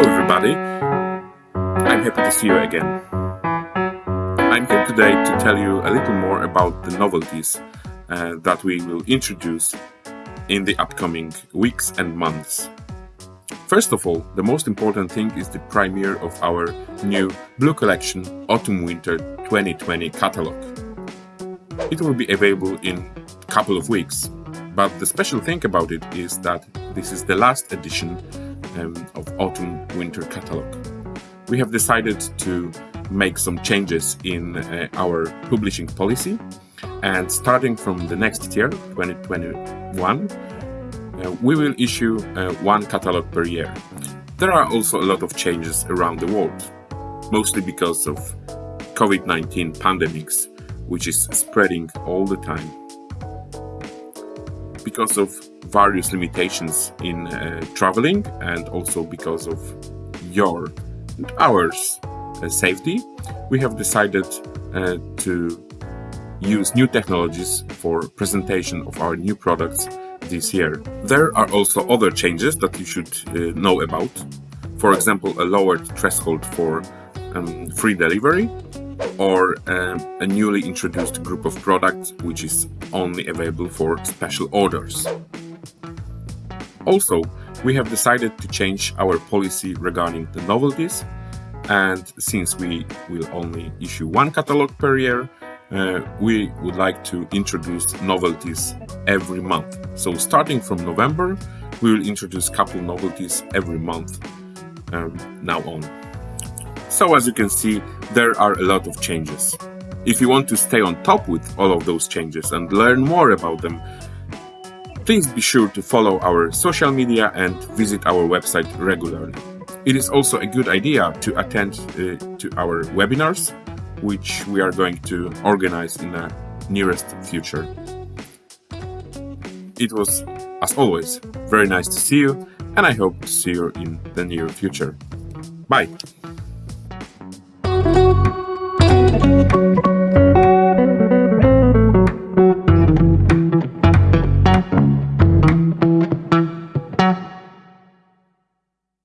Hello everybody, I'm happy to see you again. I'm here today to tell you a little more about the novelties uh, that we will introduce in the upcoming weeks and months. First of all, the most important thing is the premiere of our new Blue Collection Autumn-Winter 2020 catalog. It will be available in a couple of weeks, but the special thing about it is that this is the last edition um, of Autumn Winter catalog. We have decided to make some changes in uh, our publishing policy and starting from the next year, 2021, uh, we will issue uh, one catalog per year. There are also a lot of changes around the world, mostly because of COVID-19 pandemics, which is spreading all the time. Because of various limitations in uh, traveling and also because of your and ours uh, safety, we have decided uh, to use new technologies for presentation of our new products this year. There are also other changes that you should uh, know about. For example, a lowered threshold for um, free delivery or uh, a newly introduced group of products which is only available for special orders. Also, we have decided to change our policy regarding the novelties and since we will only issue one catalog per year, uh, we would like to introduce novelties every month. So starting from November, we will introduce a couple novelties every month um, now on. So as you can see, there are a lot of changes. If you want to stay on top with all of those changes and learn more about them, please be sure to follow our social media and visit our website regularly. It is also a good idea to attend uh, to our webinars, which we are going to organize in the nearest future. It was, as always, very nice to see you, and I hope to see you in the near future. Bye! Thank you.